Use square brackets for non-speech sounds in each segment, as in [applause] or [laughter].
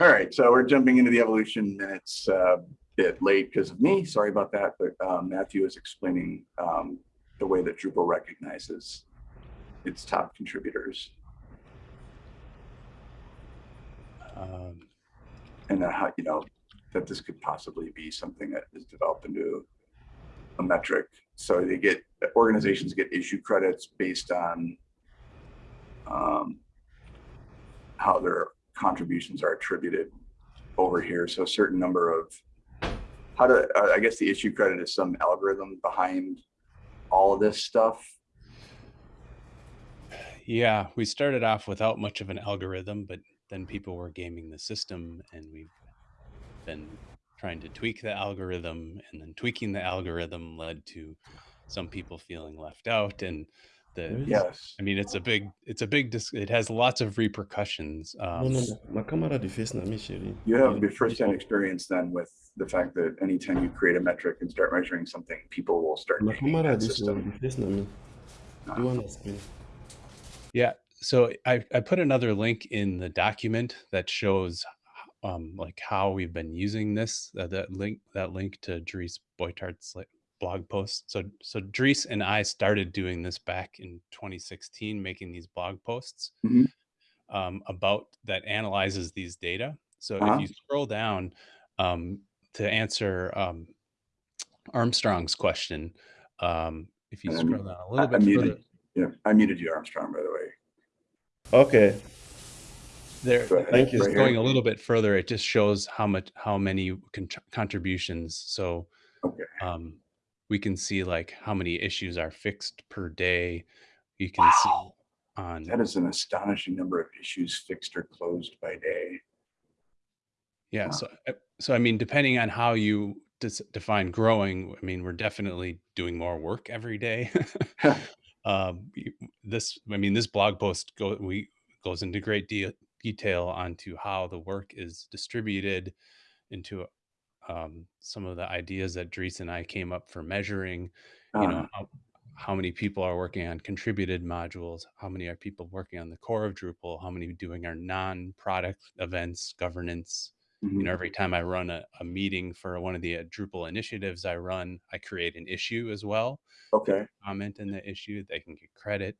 All right, so we're jumping into the evolution minutes uh, bit late because of me. Sorry about that, but um, Matthew is explaining um, the way that Drupal recognizes its top contributors Um, and then how, you know, that this could possibly be something that is developed into a metric. So they get, organizations get issue credits based on um, how their contributions are attributed over here. So a certain number of, how to, uh, I guess the issue credit is some algorithm behind all of this stuff. yeah, we started off without much of an algorithm, but then people were gaming the system and we've been trying to tweak the algorithm and then tweaking the algorithm led to some people feeling left out and the Yes. I mean it's a big it's a big dis- it has lots of repercussions No, um no, no. Ma camera de face na me, chérie. You have the first-hand experience then with the fact that anytime you create a metric and start measuring something, people will start Ma gaming camera that system. de face na me. Do one explain. yeah so I, I put another link in the document that shows um like how we've been using this uh, that link that link to Dries Buytaert's like blog posts. so so Dries and I started doing this back in 2016 making these blog posts Mhm. um, about that analyzes these data so Uh-huh. if you scroll down um, to answer um, Armstrong's question um, if you scroll down a little I- I bit muted- further Yeah, I muted you, Armstrong, by the way. Okay, there Thank you. Right just here. going a little bit further it just shows how much how many con- contributions so Okay. um we can see like how many issues are fixed per day you can see on That is an astonishing number of issues fixed or closed by day. yeah wow. so uh, so i mean depending on how you dis- define growing i mean we're definitely doing more work every day [laughs] [laughs] um this i mean this blog post go we goes into great de- detail onto how the work is distributed into um, some of the ideas that Dries and I came up for measuring, you know, Uh, how, how many people are working on contributed modules, how many are people working on the core of Drupal, how many doing our non-product events, governance. You mhm. know, every time I run a, a meeting for one of the uh, Drupal initiatives I run, I create an issue as well. Okay. Comment in the issue, they can get credit.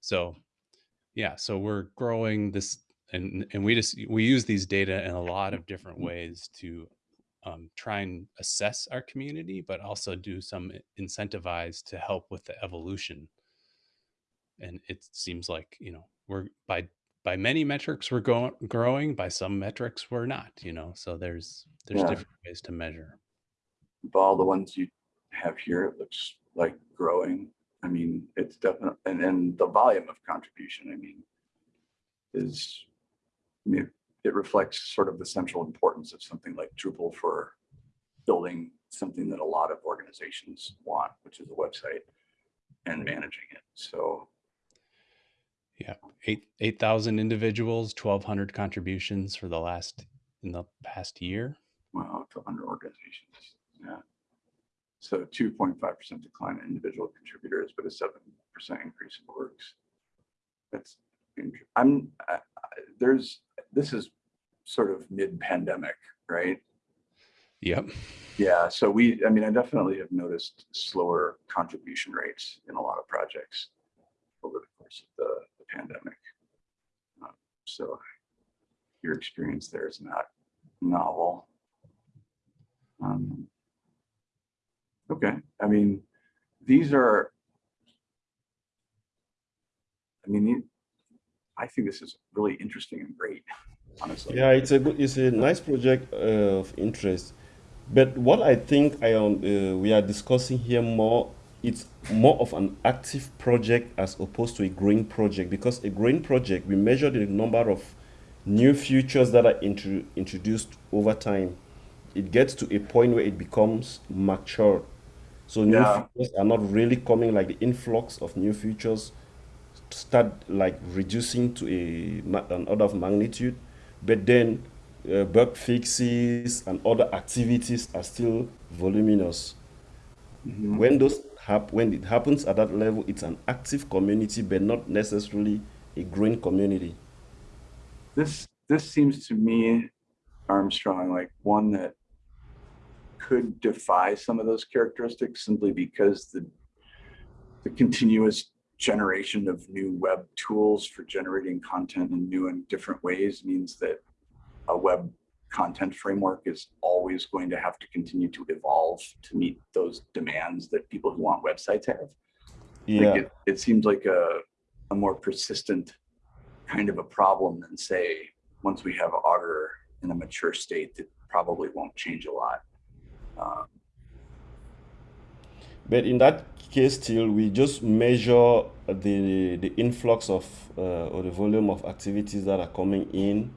So yeah, so we're growing this and and we just we use these data in a lot of different ways to um, try and assess our community, but also do some incentivize to help with the evolution. And it seems like you know we're by by many metrics we're going growing, by some metrics we're not. You know, so there's there's Yeah. different ways to measure. Of all the ones you have here, it looks like growing. I mean, it's definitely, and then the volume of contribution, I mean, is, I mean, it reflects sort of the central importance of something like Drupal for building something that a lot of organizations want, which is a website and managing it. So, Yeah, eight eight thousand individuals, twelve hundred contributions for the last in the past year. wow, to under organizations, yeah. So two point five percent decline in individual contributors, but a seven percent increase in works. That's, I'm, I- I- there's, this is sort of mid-pandemic, right? Yep. Yeah, so we, I mean, I definitely have noticed slower contribution rates in a lot of projects over the course of the, the pandemic. Um, So your experience there is not novel. Um, Okay, I mean, these are, I mean, I think this is really interesting and great, honestly. yeah, it's a good, it's a nice project uh, of interest. But what I think I um, uh, we are discussing here more, it's more of an active project as opposed to a growing project. Because a growing project, we measure the number of new features that are intro- introduced over time. It gets to a point where it becomes mature. So new Yeah. features are not really coming like the influx of new features start like reducing to a an order of magnitude, but then uh, bug fixes and other activities are still voluminous. Mhm. When those hap- when it happens at that level, it's an active community, but not necessarily a growing community. This, this seems to me, Armstrong, like one that could defy some of those characteristics simply because the the continuous generation of new web tools for generating content in new and different ways means that a web content framework is always going to have to continue to evolve to meet those demands that people who want websites have. Yeah. Like it, it seems like a, a more persistent kind of a problem than say, once we have Augur in a mature state, that probably won't change a lot. Um, But in that case, still, we just measure the the influx of uh, or the volume of activities that are coming in,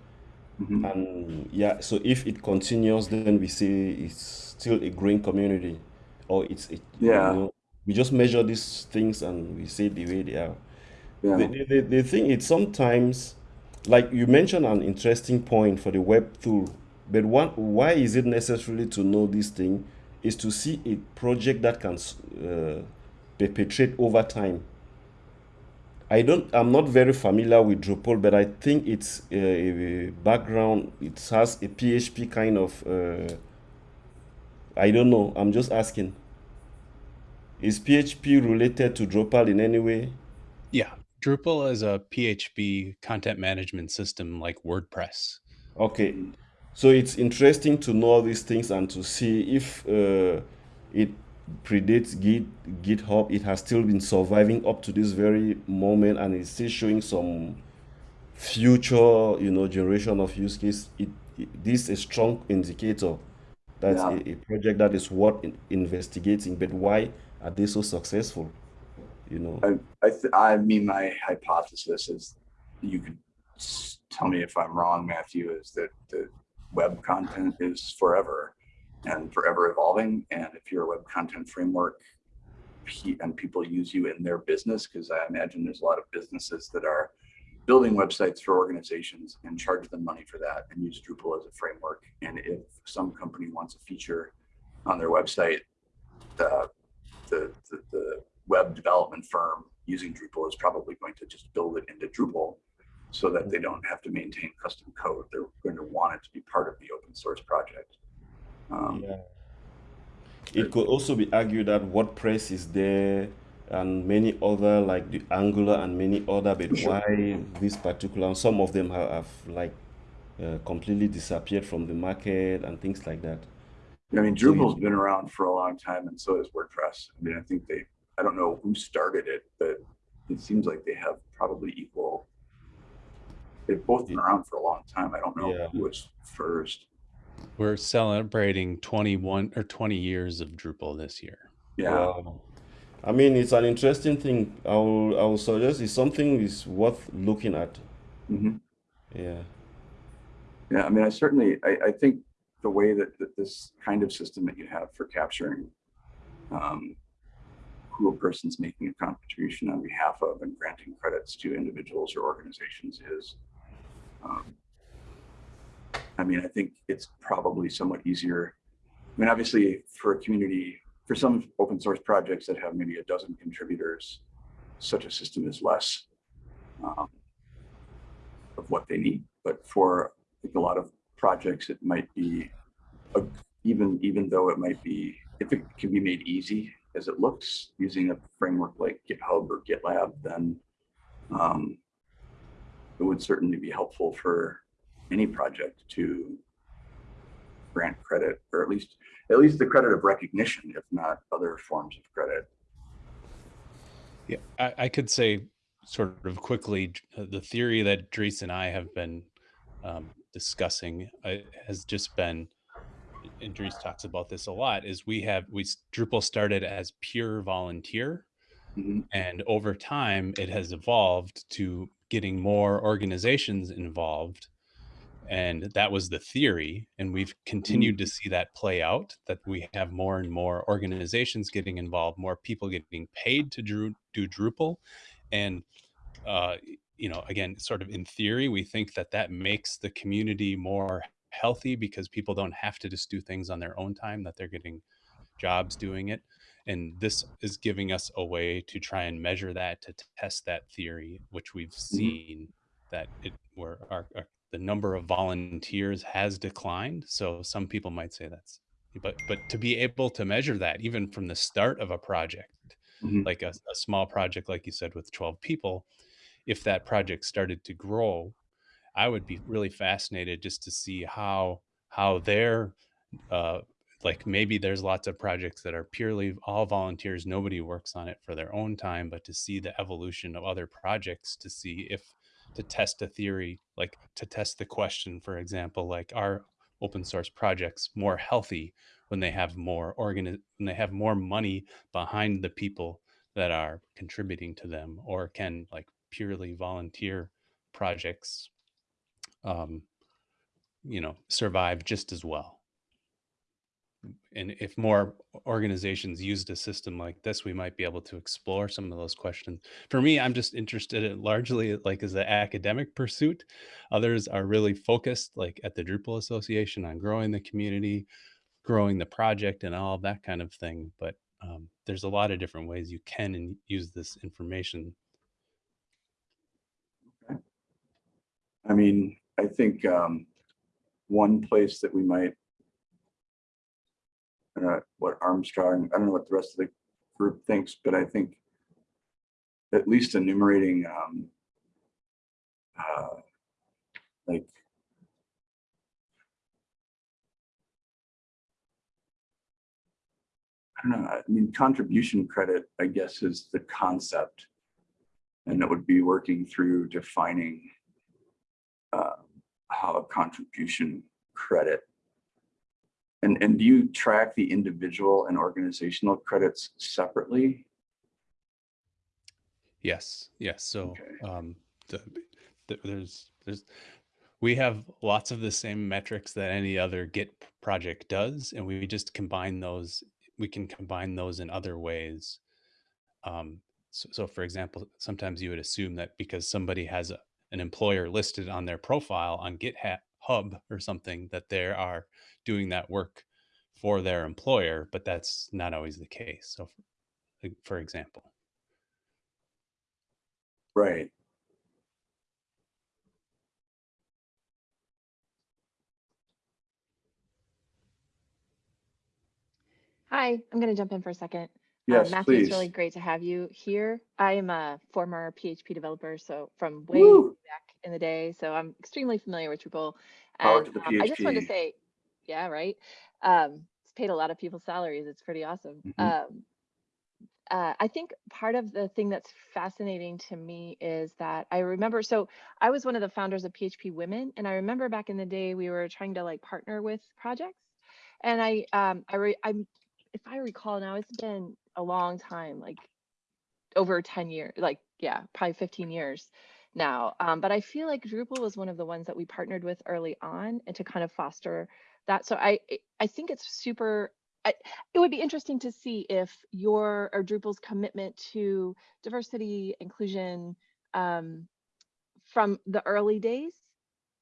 mhm. and yeah. So if it continues, then we say it's still a green community, or it's it, Yeah. You know, we just measure these things and we say the way they are. Yeah. The, the, the, thing is sometimes, like you mentioned, an interesting point for the web tool. But one, why is it necessarily to know this thing? Is to see a project that can uh, perpetrate over time. I don't. I'm not very familiar with Drupal, but I think it's a, a background. It has a PHP kind of. Uh, I don't know. I'm just asking. Is PHP related to Drupal in any way? Yeah, Drupal is a PHP content management system like WordPress. Okay, so it's interesting to know these things and to see if uh, it predates Git, GitHub. It has still been surviving up to this very moment, and it's still showing some future, you know, generation of use case. It, it this is a strong indicator that Yeah. a, a project that is worth in- investigating. But why are they so successful? You know. I, I, th- I mean, my hypothesis is you could tell me if I'm wrong, Matthew, is that the web content is forever and forever evolving. And if you're a web content framework and people use you in their business, because I imagine there's a lot of businesses that are building websites for organizations and charge them money for that and use Drupal as a framework. And if some company wants a feature on their website, the, the, the, the web development firm using Drupal is probably going to just build it into Drupal so that they don't have to maintain custom code. They're going to want it to be part of the open source project. Um, Yeah. It could also be argued that WordPress is there and many other like the Angular and many other, but Sure. why this particular? Some of them have, have like uh, completely disappeared from the market and things like that. I mean, Drupal's been around for a long time and so has WordPress. I mean, I think they, I don't know who started it, but it seems like they have probably equal. They've both been around for a long time. I don't know Yeah. who was first. We're celebrating 21 or 20 years of Drupal this year. Yeah. Wow. I mean, it's an interesting thing. I will, I will suggest it's something is worth looking at. hmm Yeah. Yeah, I mean, I certainly, I, I think the way that, that this kind of system that you have for capturing um, who a person's making a contribution on behalf of and granting credits to individuals or organizations is, um, I mean, I think it's probably somewhat easier. I mean, obviously, for a community, for some open source projects that have maybe a dozen contributors, such a system is less um, of what they need. But for think a lot of projects, it might be a, even even though it might be if it can be made easy as it looks using a framework like GitHub or GitLab, then um, it would certainly be helpful for any project to grant credit or at least at least the credit of recognition, if not other forms of credit. Yeah, I, I could say sort of quickly the theory that Dries and I have been um, discussing uh, has just been, and Dries talks about this a lot, is we have we Drupal started as pure volunteer, Mhm. and over time it has evolved to getting more organizations involved and that was the theory and we've continued to see that play out that we have more and more organizations getting involved more people getting paid to Dru- do drupal and uh, you know again sort of in theory we think that that makes the community more healthy because people don't have to just do things on their own time that they're getting jobs doing it and this is giving us a way to try and measure that to test that theory which we've seen that it where our, our the number of volunteers has declined. So some people might say that's, but but to be able to measure that even from the start of a project, Mhm. like a, a small project, like you said, with 12 people, if that project started to grow, I would be really fascinated just to see how how their uh, like maybe there's lots of projects that are purely all volunteers nobody works on it for their own time but to see the evolution of other projects to see if to test a theory like to test the question for example like are open source projects more healthy when they have more organi- when they have more money behind the people that are contributing to them? Or can like purely volunteer projects um you know survive just as well and if more organizations used a system like this, we might be able to explore some of those questions. For me, I'm just interested in largely like as an academic pursuit. Others are really focused, like at the Drupal Association, on growing the community, growing the project, and all that kind of thing. But um, there's a lot of different ways you can use this information. I mean, I think um, one place that we might, I don't know what Armstrong, I don't know what the rest of the group thinks, but I think at least enumerating um, uh, like I don't know, I mean, contribution credit, I guess, is the concept. And it would be working through defining uh, how a contribution credit. And, and do you track the individual and organizational credits separately? Yes, yes. So Okay. um, the, the, there's there's we have lots of the same metrics that any other Git project does, and we just combine those. We can combine those in other ways. Um, so, so, for example, sometimes you would assume that because somebody has a, an employer listed on their profile on GitHub or something, that they are doing that work for their employer, but that's not always the case. So, for, for example. Right. Hi, I'm going to jump in for a second. Uh, Yes, Matthew, please. it's really great to have you here. I am a former PHP developer, so from way Woo! back in the day, so I'm extremely familiar with Drupal. And um, I just wanted to say, yeah, right. Um, it's paid a lot of people's salaries. It's pretty awesome. Mhm. Um, uh, I think part of the thing that's fascinating to me is that I remember. So I was one of the founders of PHP Women, and I remember back in the day we were trying to like partner with projects, and I um I re, I'm if I recall now, it's been a long time, like over 10 years, like yeah, probably 15 years now. Um, but I feel like Drupal was one of the ones that we partnered with early on and to kind of foster that. So I I- think it's super. I, it would be interesting to see if your or Drupal's commitment to diversity, inclusion, um, from the early days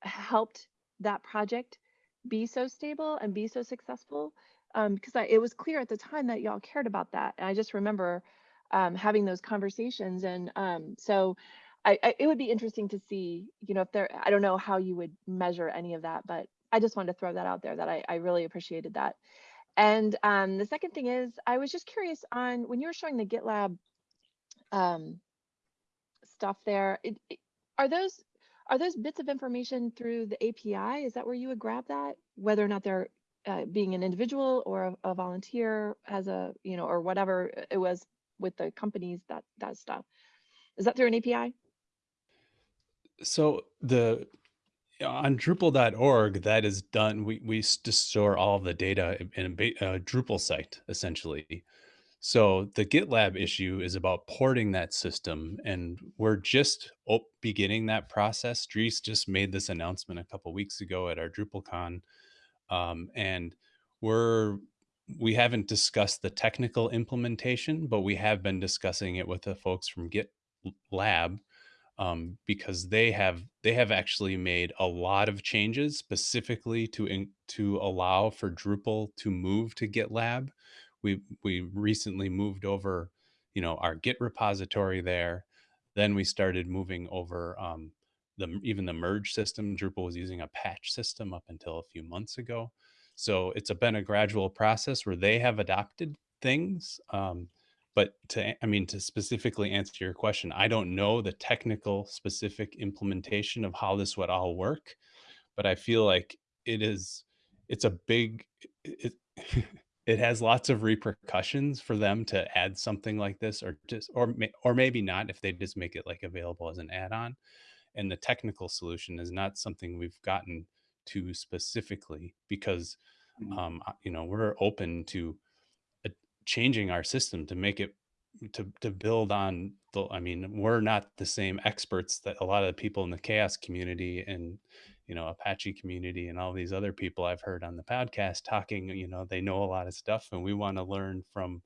helped that project be so stable and be so successful um, because I, it was clear at the time that y'all cared about that and i just remember um, having those conversations and um, so I, I, it would be interesting to see you know if there i don't know how you would measure any of that but i just wanted to throw that out there that i, I really appreciated that and um, the second thing is i was just curious on when you were showing the gitlab um, stuff there it, it- are those are those bits of information through the API? Is that where you would grab that? Whether or not they're uh, being an individual or a, a volunteer as a, you know, or whatever it was with the companies that that stuff. Is that through an API? So the on Drupal.org, that is done. We we just store all the data in a a Drupal site essentially. So the GitLab issue is about porting that system, and we're just op- beginning that process. Dries just made this announcement a couple weeks ago at our DrupalCon, um, and we're we haven't discussed the technical implementation, but we have been discussing it with the folks from GitLab um, because they have they have actually made a lot of changes specifically to in, to allow for Drupal to move to GitLab. We we recently moved over, you know, our Git repository there. Then we started moving over um, the even the merge system. Drupal was using a patch system up until a few months ago. So it's a, been a gradual process where they have adopted things. Um, but to, I mean, to specifically answer your question, I don't know the technical specific implementation of how this would all work, but I feel like it is, it's a big, it, [laughs] it has lots of repercussions for them to add something like this or just, or, may- or maybe not if they just make it like available as an add-on. And the technical solution is not something we've gotten to specifically because Mhm. um, you know we're open to changing our system to make it to to build on the i mean we're not the same experts that a lot of the people in the CHAOSS community and you know apache community and all these other people i've heard on the podcast talking you know they know a lot of stuff and we want to learn from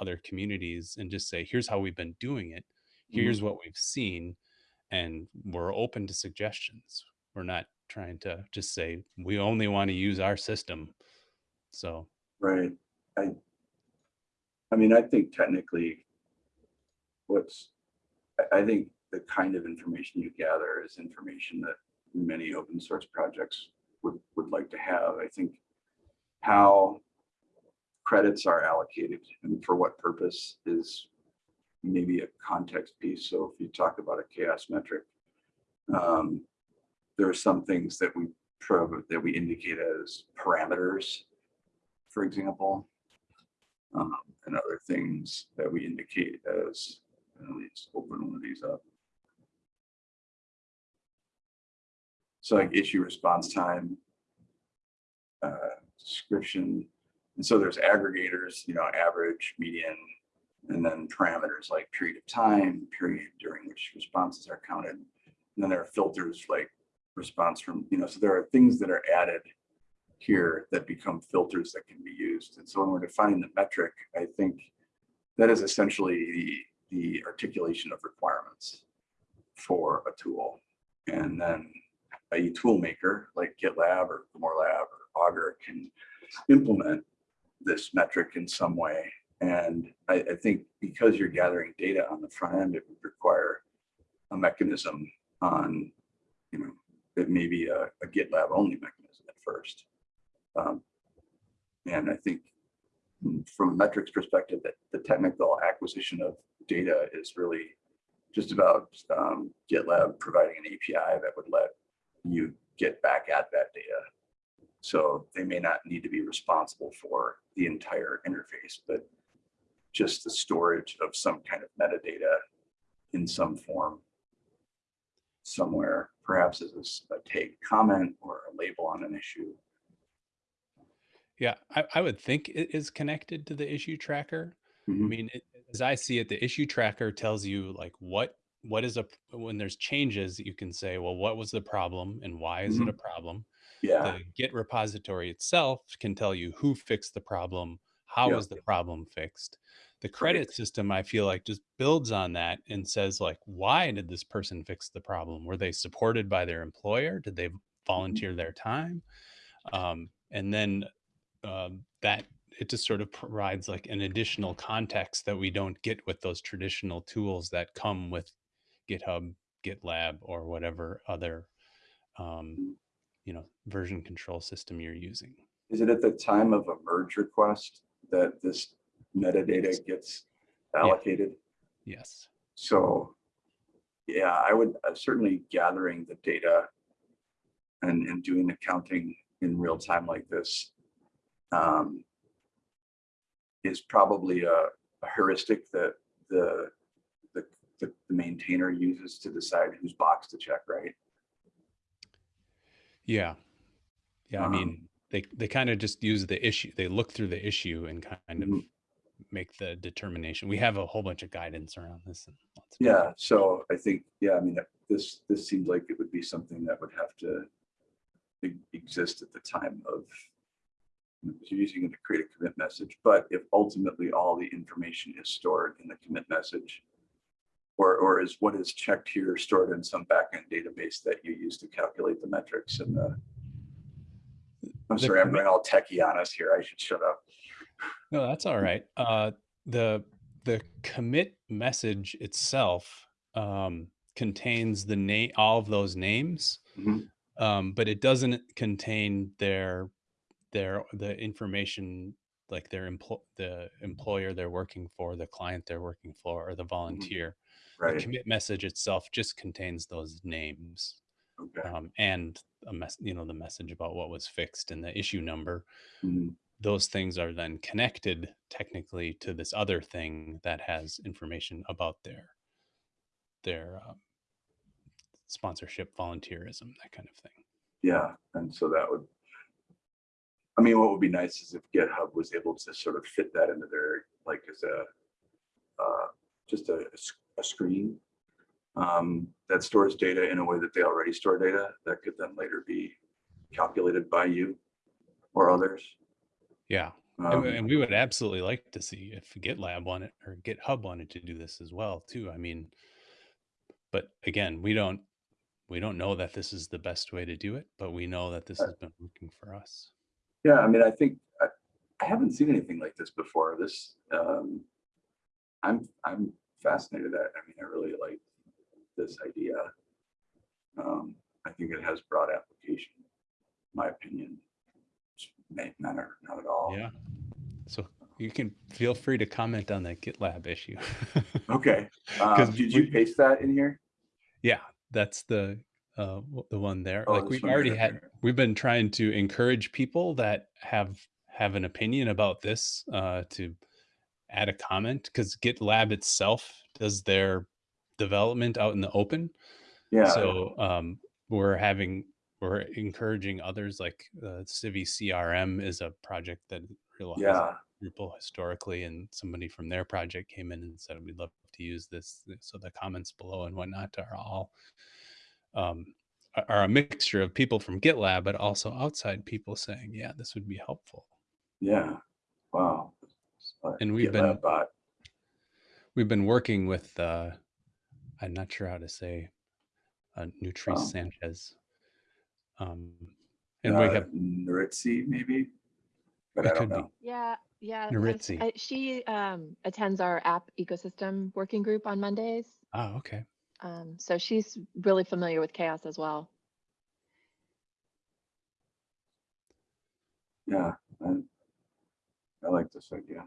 other communities and just say here's how we've been doing it Mhm. here's what we've seen and we're open to suggestions we're not trying to just say we only want to use our system so Right. I, I mean, I think technically what's, I, think the kind of information you gather is information that many open source projects would, would like to have. I think how credits are allocated and for what purpose is maybe a context piece. So if you talk about a CHAOSS metric, um, there are some things that we pro that we indicate as parameters for example, um, and other things that we indicate as, uh, let's open one of these up. So like issue response time, uh, description, and so there's aggregators, you know, average, median, and then parameters like period of time, period during which responses are counted. And then there are filters like response from, you know, so there are things that are added here that become filters that can be used. And so when we're defining the metric, I think that is essentially the, the articulation of requirements for a tool. And then a tool maker like GitLab or GrimoireLab or Augur can implement this metric in some way. And I, I think because you're gathering data on the front end, it would require a mechanism on, you know, it may be a, a GitLab only mechanism at first. Um, and I think from a metrics perspective, that the technical acquisition of data is really just about um, GitLab providing an API that would let you get back at that data. So they may not need to be responsible for the entire interface, but just the storage of some kind of metadata in some form somewhere, perhaps as a tag comment or a label on an issue. Yeah, I, I would think it is connected to the issue tracker. I Mhm. mean, it, as I see it, the issue tracker tells you like what what is a when there's changes, you can say, well, what was the problem and why is it a problem? Yeah, The Git repository itself can tell you who fixed the problem, how Yeah. was the problem fixed. The credit system, I feel like, just builds on that and says like, why did this person fix the problem? Were they supported by their employer? Did they volunteer their time? Um, and then um, that it just sort of provides like an additional context that we don't get with those traditional tools that come with GitHub, GitLab, or whatever other um, you know version control system you're using. is it at the time of a merge request that this metadata gets allocated? Yes. So, yeah, I would uh, certainly gathering the data and, and doing accounting in real time like this um, is probably a, a heuristic that the, the, the the maintainer uses to decide whose box to check, right? Yeah. Yeah. I Um, mean, they they kind of just use the issue. They look through the issue and kind of Mhm. make the determination. We have a whole bunch of guidance around this. And lots of Yeah, so I think, yeah, I mean, this, this seems like it would be something that would have to exist at the time of you know, you're using it to create a commit message, but if ultimately all the information is stored in the commit message, or, or is what is checked here stored in some backend database that you use to calculate the metrics and the I'm sorry, I'm going all techie on us here. I should shut up. No, that's all right. Uh, the the commit message itself um, contains the name, all of those names, Mhm. um, but it doesn't contain their their the information like their empl- the employer they're working for, the client they're working for, or the volunteer. The Right. commit message itself just contains those names Okay. um, and a mess, you know, the message about what was fixed and the issue number. Mhm. Those things are then connected technically to this other thing that has information about their their um, sponsorship, volunteerism, that kind of thing. Yeah, and so that would. I mean, what would be nice is if GitHub was able to sort of fit that into their, like, as a, uh, just a screen. Um, that stores data in a way that they already store data that could then later be calculated by you or others. Yeah, and, Um, we- and we would absolutely like to see if GitLab wanted or GitHub wanted to do this as well too. I mean, but again, we don't we don't know that this is the best way to do it, but we know that this has been working for us. Yeah, I mean, I think, I, I haven't seen anything like this before. This, um, I'm, I'm fascinated at, I mean, I really like this idea. Um, I think it has broad application, my opinion. May matter, not at all. Yeah. So you can feel free to comment on that GitLab issue. [laughs] Okay, um, did you paste that in here? yeah, that's the uh the one there. Oh, like we've already right had we've been trying to encourage people that have have an opinion about this uh to add a comment because GitLab itself does their development out in the open. Yeah, So um, we're having we're encouraging others like uh, CiviCRM is a project that realized yeah, Drupal historically, and somebody from their project came in and said we'd love to use this. So the comments below and whatnot are all um, are- are a mixture of people from GitLab, but also outside people saying, yeah, this would be helpful. yeah. Wow. And we've GitLab been- bot. We've been working with uh, I'm not sure how to say uh, Nuritzi Oh. Sanchez. Um, and we uh, have Nuritzi, maybe? But It I don't could be. know. Yeah, yeah. I- Nuritzi. I- She um, attends our app ecosystem working group on Mondays. oh okay Um, so she's really familiar with CHAOSS as well. Yeah, I, I like this idea.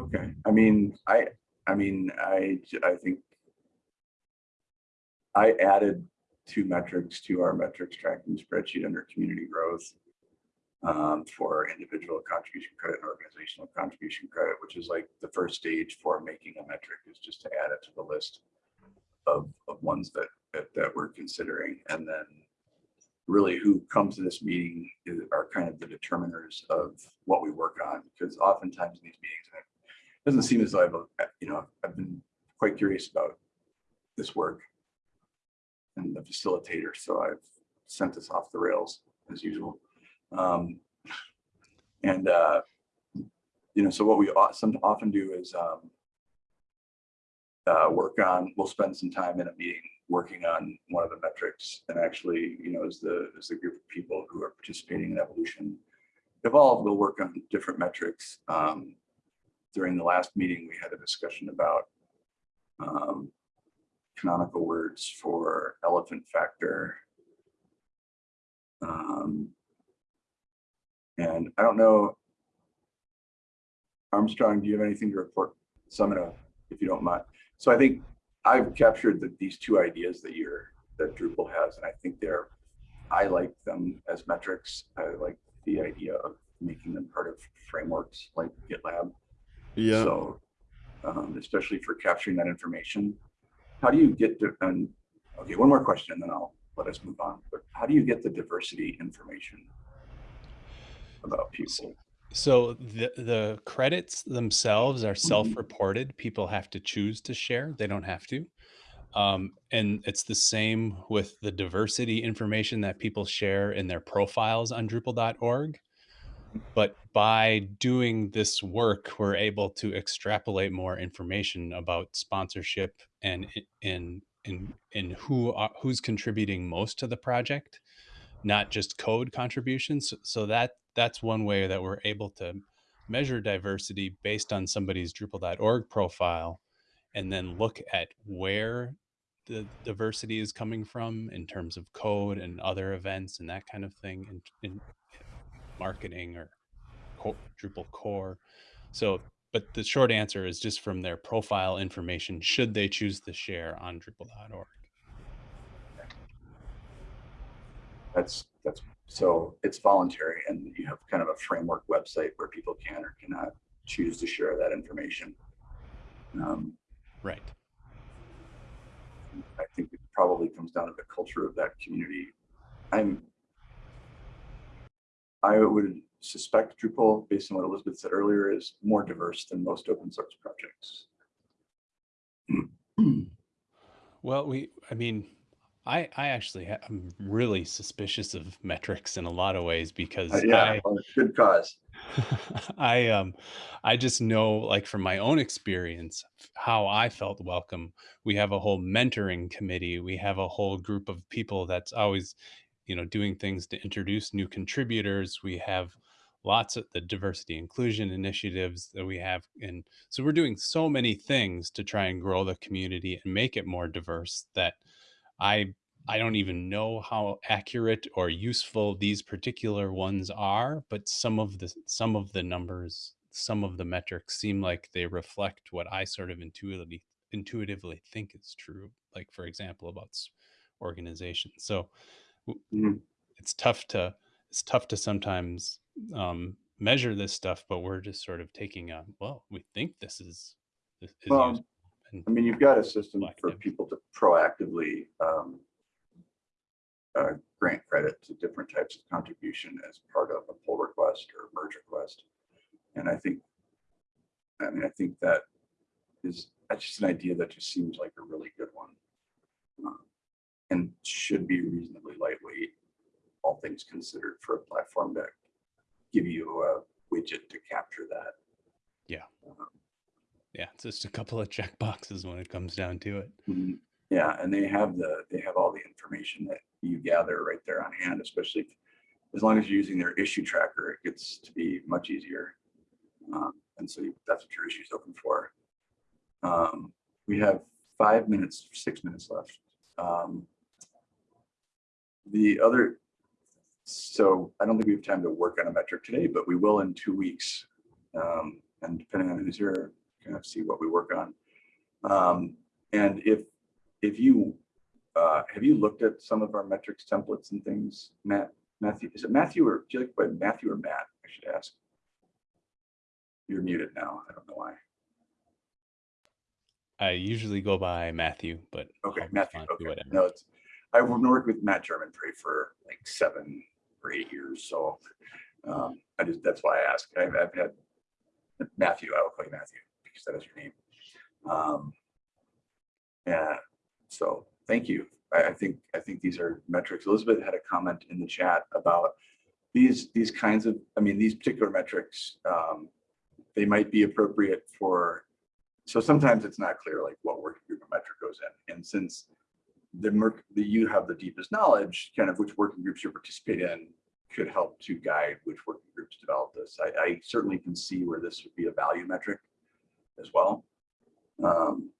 Okay, I mean, I, I mean, I, I think I added two metrics to our metrics tracking spreadsheet under community growth um, for individual contribution credit and organizational contribution credit, which is like the first stage for making a metric is just to add it to the list of, of ones that, that, that we're considering. And then really who comes to this meeting is, are kind of the determiners of what we work on. Because oftentimes in these meetings, it doesn't seem as though I've, uh, you know, I've been quite curious about this work and the facilitator. So I've sent this off the rails as usual. Um, and, uh, you know, so what we often do is, um, uh, work on, we'll spend some time in a meeting working on one of the metrics and actually, you know, as the, as the group of people who are participating in evolution evolve, we'll work on different metrics. Um, during the last meeting, we had a discussion about um, canonical words for elephant factor. Um, and I don't know, Armstrong, do you have anything to report? So I'm gonna, if you don't mind. So I think I've captured the, these two ideas that you're, that Drupal has, and I think they're, I like them as metrics. I like the idea of making them part of frameworks like GitLab. Yeah. So, um, especially for capturing that information, how do you get to, and, okay, one more question and then I'll let us move on. But how do you get the diversity information about people? So the the credits themselves are self-reported. People have to choose to share. They don't have to. Um, and it's the same with the diversity information that people share in their profiles on Drupal.org. But by doing this work, we're able to extrapolate more information about sponsorship and in in in who are, who's contributing most to the project not just code contributions. So that that's one way that we're able to measure diversity based on somebody's Drupal.org profile and then look at where the diversity is coming from in terms of code and other events and that kind of thing in, in marketing or Drupal core. So, but the short answer is just from their profile information, should they choose to share on Drupal.org. That's, that's, so it's voluntary and you have kind of a framework website where people can or cannot choose to share that information. Um, Right. I think it probably comes down to the culture of that community. I'm, I would suspect Drupal, based on what Elizabeth said earlier, is more diverse than most open source projects. Well, we, I mean, I, I actually ha- I'm really suspicious of metrics in a lot of ways because Uh, Yeah, I, well, good cause. [laughs] I um I just know like from my own experience how I felt welcome. We have a whole mentoring committee. We have a whole group of people that's always, you know, doing things to introduce new contributors. We have lots of the diversity inclusion initiatives that we have and so we're doing so many things to try and grow the community and make it more diverse that I I don't even know how accurate or useful these particular ones are, but some of the some of the numbers, some of the metrics seem like they reflect what I sort of intuitively intuitively think is true. Like for example, about organizations. So w- Mhm. it's tough to it's tough to sometimes um, measure this stuff, but we're just sort of taking a well, we think this is this is Well, useful. And I mean, you've got a system for Collective. people to proactively um, uh, grant credit to different types of contribution as part of a pull request or merge request. And I think, I mean, I think that is, that's just an idea that just seems like a really good one. Um, And should be reasonably lightweight, all things considered for a platform to give you a widget to capture that. Yeah. Um, yeah, it's just a couple of check boxes when it comes down to it. Mhm. Yeah, and they have the, they have all the information that you gather right there on hand, especially as long as you're using their issue tracker, it gets to be much easier. Um, And so that's what your issue is open for. Um, We have five minutes, six minutes left. Um, The other, so I don't think we have time to work on a metric today, but we will in two weeks. Um, And depending on who's here, kind of see what we work on. Um, And if, if you, uh, have you looked at some of our metrics templates and things, Matt, Matthew, is it Matthew or, do you like by Matthew or Matt? I should ask. You're muted now. I don't know why. I usually go by Matthew, but Okay, I'll Matthew. Okay, whatever. no, it's I've worked with Matt Germonprez for like seven or eight years, so um, I just, that's why I ask. I've, I've had Matthew, I will call you Matthew because that is your name. Um, Yeah, so thank you. I, I think, I think these are metrics. Elizabeth had a comment in the chat about these, these kinds of, I mean, these particular metrics, um, they might be appropriate for, so sometimes it's not clear like what working group a metric goes in. And since the merc, the, you have the deepest knowledge, kind of which working groups you participate in could help to guide which working groups develop this. I, I certainly can see where this would be a value metric as well. Um,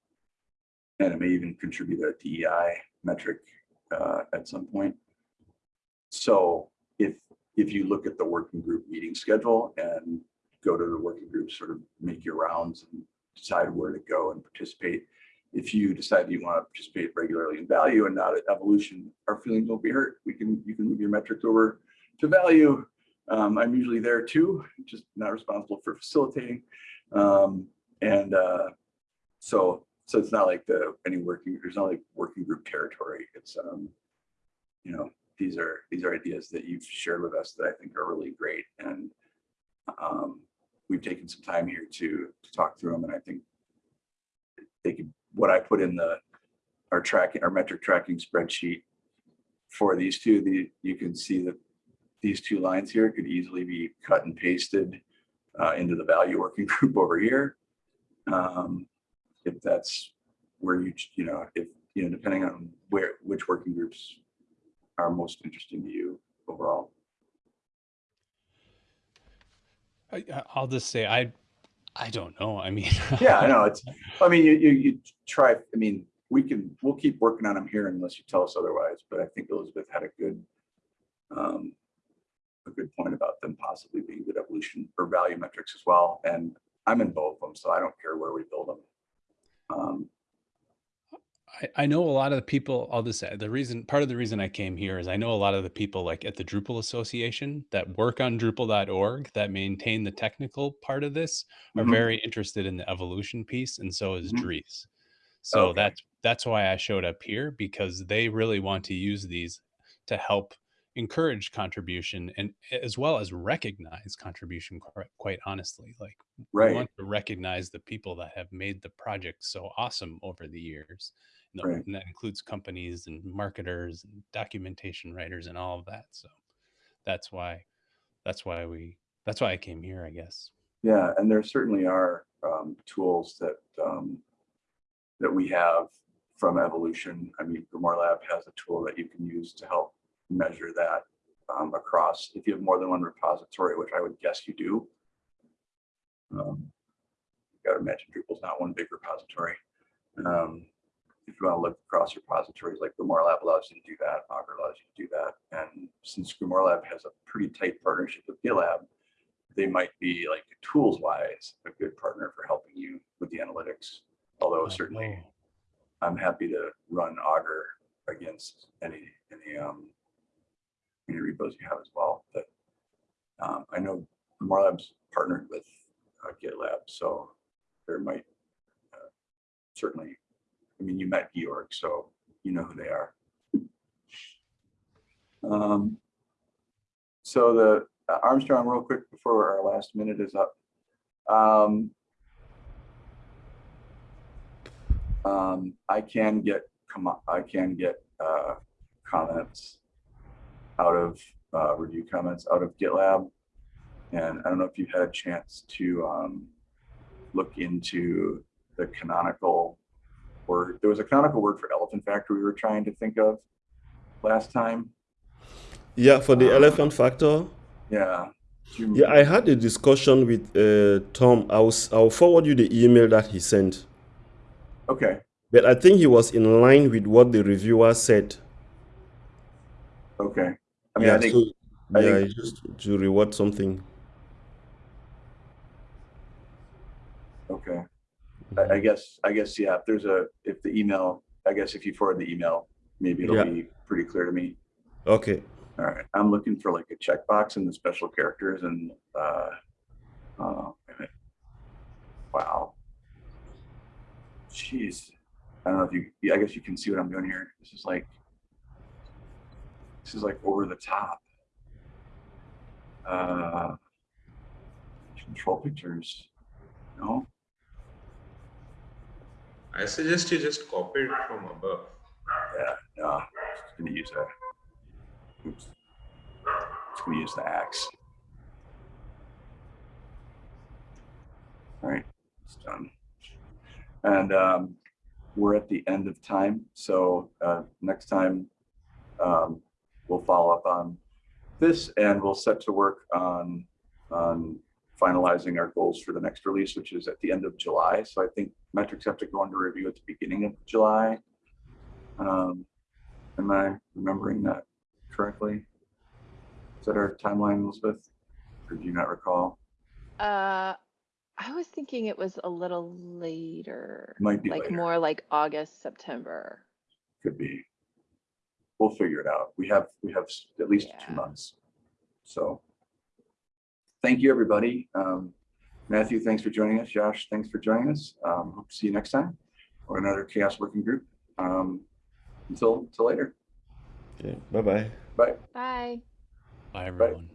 and it may even contribute a DEI metric uh, at some point. So if, if you look at the working group meeting schedule and go to the working group, sort of make your rounds and decide where to go and participate. If you decide you want to participate regularly in value and not at evolution, our feelings won't be hurt. We can, you can move your metrics over to value. Um, I'm usually there too, just not responsible for facilitating. Um, and uh, so, so it's not like the, any working, there's not like working group territory. It's, um, you know, these are, these are ideas that you've shared with us that I think are really great. And um, we've taken some time here to, to talk through them. And I think they could, what I put in the, our tracking, our metric tracking spreadsheet for these two, the, you can see that these two lines here could easily be cut and pasted uh, into the value working [laughs] group over here. Um, if that's where you, you know, if, you know, depending on where, which working groups are most interesting to you overall. I, I'll just say I, I don't know. I mean, [laughs] Yeah, I know, it's, I mean, you, you, you try, I mean, we can, we'll keep working on them here unless you tell us otherwise, but I think Elizabeth had a good, um, a good point about them possibly being good evolution or value metrics as well, and I'm in both of them, so I don't care where we build them. Um, I, I know a lot of the people, I'll just say the reason, part of the reason I came here is I know a lot of the people like at the Drupal Association that work on Drupal.org that maintain the technical part of this are Mhm. very interested in the evolution piece, and so is Mhm. Dries. So Okay. that's that's why I showed up here because they really want to use these to help encourage contribution and as well as recognize contribution quite, honestly like we want to recognize the people that have made the project so awesome over the years and, Right. and that includes companies and marketers and documentation writers and all of that so that's why that's why we that's why i came here i guess yeah, and there certainly are, um, tools that, um, that we have from evolution. I mean, GrimoireLab has a tool that you can use to help measure that, um, across, if you have more than one repository, which I would guess you do. Um, you Gotta imagine Drupal's not one big repository. Um, if you want to look across repositories, like GrimoireLab allows you to do that, Augur allows you to do that. And since GrimoireLab has a pretty tight partnership with GitLab, they might be like tools wise, a good partner for helping you with the analytics. Although certainly I'm happy to run Augur against any, any, um, any repos you have as well, but, um, I know GrimoireLab's partnered with uh, GitLab, so there might, uh, certainly, I mean, you met Georg, so you know who they are. Um, so the uh, Armstrong, real quick before our last minute is up. Um, um, I can get, I can get, uh, comments out of, uh, review comments out of GitLab. And I don't know if you've had a chance to, um, look into the canonical word. There was a canonical word for elephant factor we were trying to think of last time. Yeah, for the Um, elephant factor. Yeah. Yeah, I had a discussion with uh, Tom. I was, I'll forward you the email that he sent. Okay, But I think he was in line with what the reviewer said. okay. I mean, yeah, I think, so, I yeah, think- just to reward something. okay. I, I guess, I guess, yeah, if there's a, if the email, I guess if you forward the email, maybe it'll Yeah. be pretty clear to me. Okay. All right, I'm looking for like a checkbox in the special characters and, uh, uh, wait a minute. wow. Jeez, I don't know if you, I guess you can see what I'm doing here. This is like, this is like over the top. Uh, control pictures, no? I suggest you just copy it from above. Yeah, no, just gonna use a. Oops. Just gonna use the axe. All right, it's done. And um, we're at the end of time, so uh, next time um, we'll follow up on this and we'll set to work on on finalizing our goals for the next release, which is at the end of July. So I think metrics have to go under review at the beginning of July. Um, am I remembering that correctly? Is that our timeline, Elizabeth? Or do you not recall? Uh, I was thinking it was a little later, Might be like later. more like August, September. Could be. We'll figure it out. We have, we have at least two months. So. Thank you, everybody. Um, Matthew, thanks for joining us. Josh, thanks for joining us. Um, hope to see you next time or another CHAOSS working group. Um, until, until later. Okay. Bye bye. Bye. Bye. bye everyone